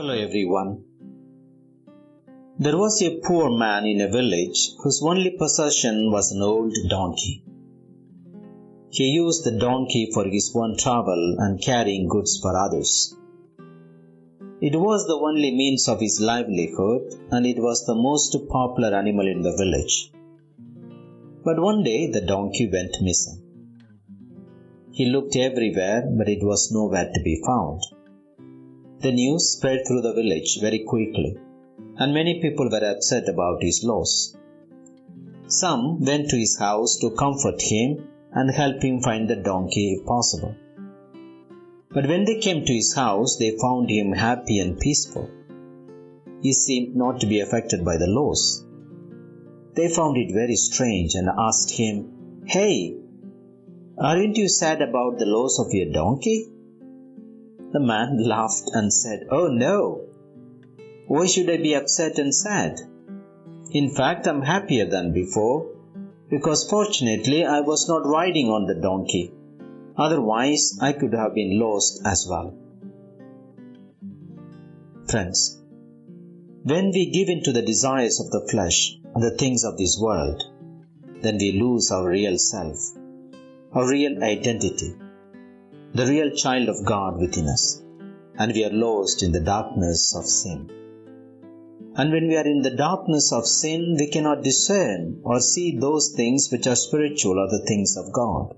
Hello everyone. There was a poor man in a village whose only possession was an old donkey. He used the donkey for his own travel and carrying goods for others. It was the only means of his livelihood and it was the most popular animal in the village. But one day the donkey went missing. He looked everywhere, but it was nowhere to be found. The news spread through the village very quickly, and many people were upset about his loss. Some went to his house to comfort him and help him find the donkey if possible. But when they came to his house, they found him happy and peaceful. He seemed not to be affected by the loss. They found it very strange and asked him, Hey, aren't you sad about the loss of your donkey? The man laughed and said, Oh no! Why should I be upset and sad? In fact, I'm happier than before, because fortunately I was not riding on the donkey. Otherwise, I could have been lost as well. Friends, when we give in to the desires of the flesh and the things of this world, then we lose our real self, our real identity, the real child of God within us, and we are lost in the darkness of sin. And when we are in the darkness of sin, we cannot discern or see those things which are spiritual or the things of God.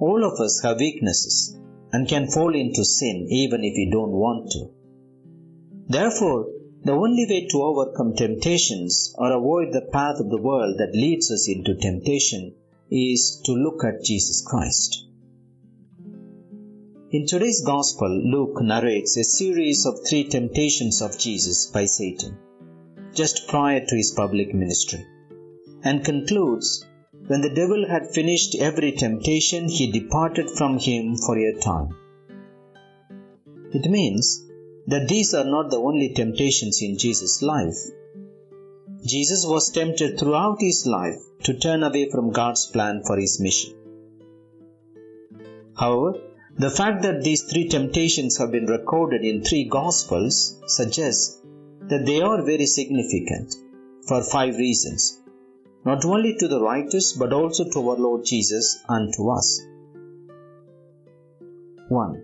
All of us have weaknesses and can fall into sin even if we don't want to. Therefore, the only way to overcome temptations or avoid the path of the world that leads us into temptation is to look at Jesus Christ. In today's Gospel, Luke narrates a series of three temptations of Jesus by Satan, just prior to his public ministry, and concludes when the devil had finished every temptation, he departed from him for a time. It means that these are not the only temptations in Jesus' life. Jesus was tempted throughout his life to turn away from God's plan for his mission. However, the fact that these three temptations have been recorded in three Gospels suggests that they are very significant for five reasons, not only to the writers but also to our Lord Jesus and to us. 1.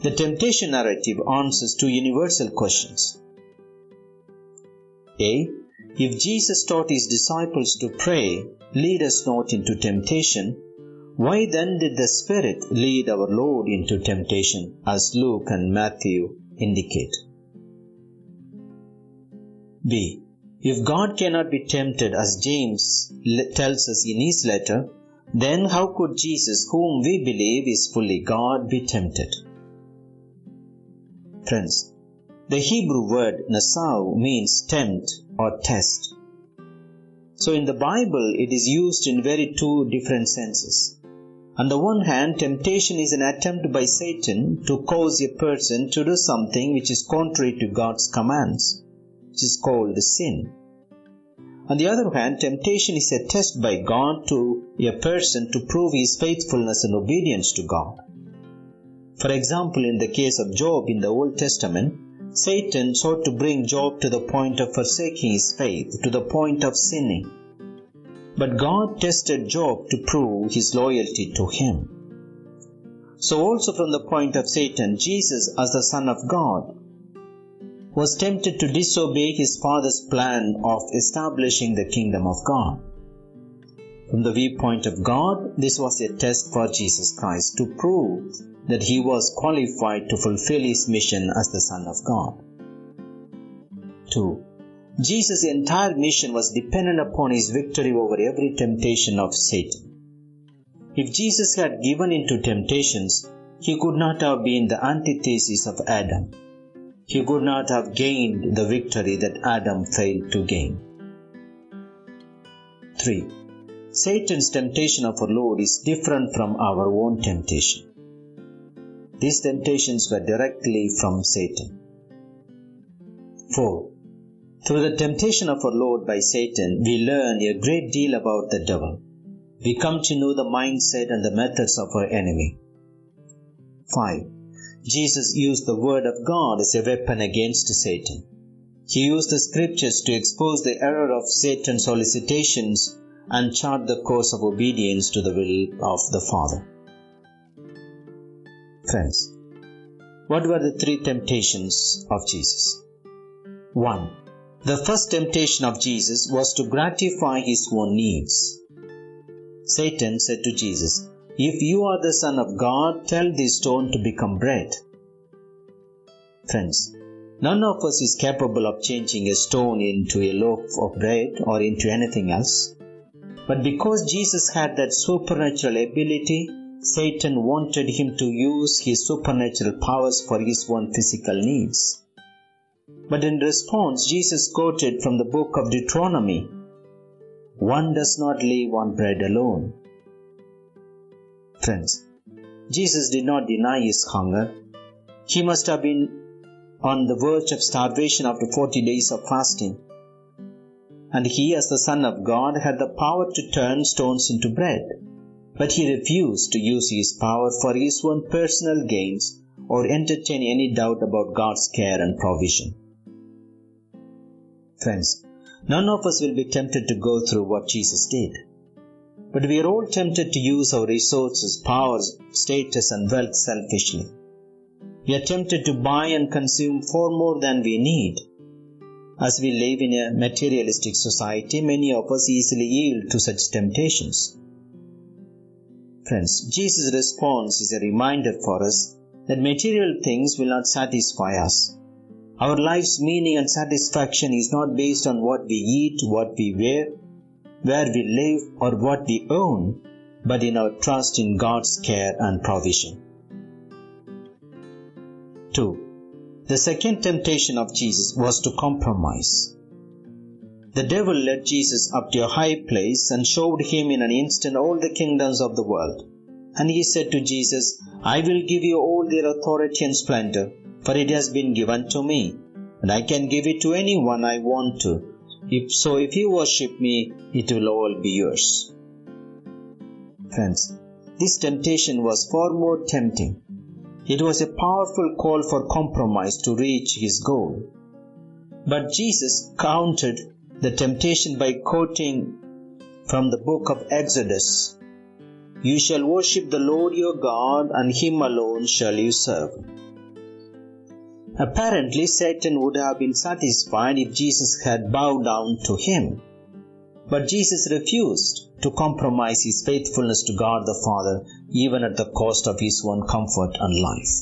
The temptation narrative answers two universal questions. A. If Jesus taught his disciples to pray, lead us not into temptation, why then did the Spirit lead our Lord into temptation, as Luke and Matthew indicate? B. If God cannot be tempted, as James tells us in his letter, then how could Jesus, whom we believe is fully God, be tempted? Friends, the Hebrew word nasah means tempt or test. So in the Bible, it is used in very two different senses. On the one hand, temptation is an attempt by Satan to cause a person to do something which is contrary to God's commands, which is called sin. On the other hand, temptation is a test by God to a person to prove his faithfulness and obedience to God. For example, in the case of Job in the Old Testament, Satan sought to bring Job to the point of forsaking his faith, to the point of sinning. But God tested Job to prove his loyalty to him. So, also from the point of Satan, Jesus, as the Son of God, was tempted to disobey his Father's plan of establishing the kingdom of God. From the viewpoint of God, this was a test for Jesus Christ to prove that he was qualified to fulfill his mission as the Son of God. 2. Jesus' entire mission was dependent upon his victory over every temptation of Satan. If Jesus had given in to temptations, he could not have been the antithesis of Adam. He could not have gained the victory that Adam failed to gain. 3. Satan's temptation of our Lord is different from our own temptation. These temptations were directly from Satan. 4. Through the temptation of our Lord by Satan, we learn a great deal about the devil. We come to know the mindset and the methods of our enemy. 5. Jesus used the Word of God as a weapon against Satan. He used the scriptures to expose the error of Satan's solicitations and chart the course of obedience to the will of the Father. Friends, what were the three temptations of Jesus? 1. The first temptation of Jesus was to gratify his own needs. Satan said to Jesus, If you are the Son of God, tell this stone to become bread. Friends, none of us is capable of changing a stone into a loaf of bread or into anything else. But because Jesus had that supernatural ability, Satan wanted him to use his supernatural powers for his own physical needs. But in response, Jesus quoted from the book of Deuteronomy One does not live on bread alone. Friends, Jesus did not deny his hunger. He must have been on the verge of starvation after 40 days of fasting and he, as the Son of God, had the power to turn stones into bread. But he refused to use his power for his own personal gains or entertain any doubt about God's care and provision. Friends, none of us will be tempted to go through what Jesus did. But we are all tempted to use our resources, powers, status, and wealth selfishly. We are tempted to buy and consume far more than we need as we live in a materialistic society, many of us easily yield to such temptations. Friends, Jesus' response is a reminder for us that material things will not satisfy us. Our life's meaning and satisfaction is not based on what we eat, what we wear, where we live, or what we own, but in our trust in God's care and provision. 2. The second temptation of Jesus was to compromise. The devil led Jesus up to a high place and showed him in an instant all the kingdoms of the world. And he said to Jesus, I will give you all their authority and splendor, for it has been given to me, and I can give it to anyone I want to. If so, if you worship me, it will all be yours. Friends, this temptation was far more tempting it was a powerful call for compromise to reach his goal. But Jesus countered the temptation by quoting from the book of Exodus You shall worship the Lord your God, and him alone shall you serve. Apparently, Satan would have been satisfied if Jesus had bowed down to him. But Jesus refused to compromise his faithfulness to God the Father even at the cost of his own comfort and life.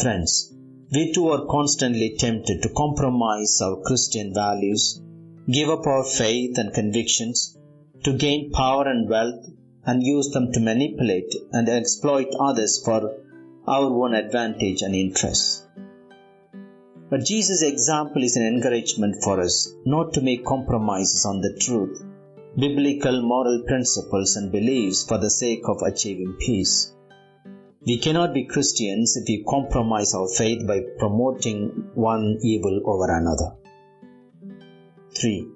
Friends, we too are constantly tempted to compromise our Christian values, give up our faith and convictions, to gain power and wealth, and use them to manipulate and exploit others for our own advantage and interests. But Jesus' example is an encouragement for us not to make compromises on the truth, biblical moral principles, and beliefs for the sake of achieving peace. We cannot be Christians if we compromise our faith by promoting one evil over another. 3.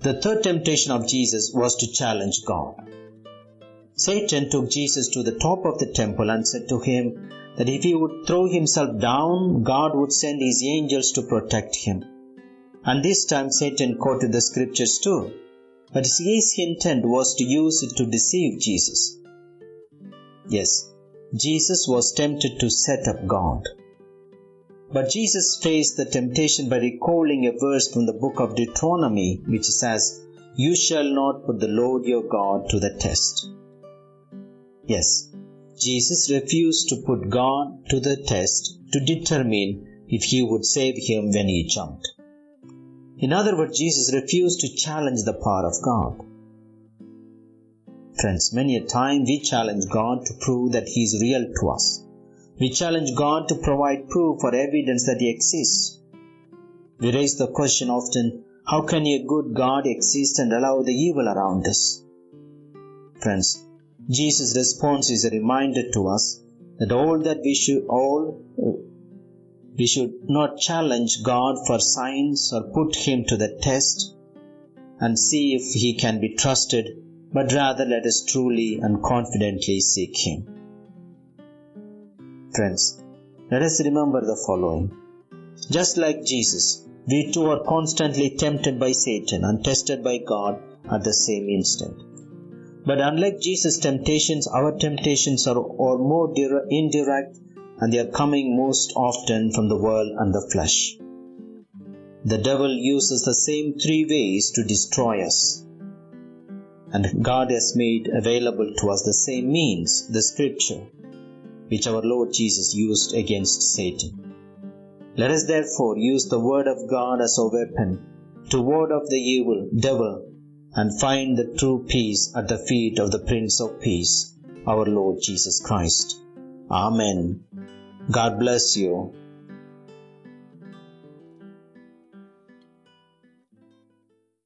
The third temptation of Jesus was to challenge God. Satan took Jesus to the top of the temple and said to him, that if he would throw himself down, God would send his angels to protect him. And this time Satan quoted the scriptures too, but his intent was to use it to deceive Jesus. Yes, Jesus was tempted to set up God. But Jesus faced the temptation by recalling a verse from the book of Deuteronomy which says, You shall not put the Lord your God to the test. Yes, Jesus refused to put God to the test to determine if he would save him when he jumped. In other words, Jesus refused to challenge the power of God. Friends, many a time we challenge God to prove that He is real to us. We challenge God to provide proof or evidence that He exists. We raise the question often how can a good God exist and allow the evil around us? Friends, Jesus' response is a reminder to us that all that we should all uh, we should not challenge God for signs or put him to the test and see if he can be trusted, but rather let us truly and confidently seek him. Friends, let us remember the following. Just like Jesus, we too are constantly tempted by Satan and tested by God at the same instant. But unlike Jesus' temptations, our temptations are, are more indirect and they are coming most often from the world and the flesh. The devil uses the same three ways to destroy us. And God has made available to us the same means, the scripture, which our Lord Jesus used against Satan. Let us therefore use the word of God as a weapon to ward off the evil devil and find the true peace at the feet of the Prince of Peace, our Lord Jesus Christ. Amen. God bless you.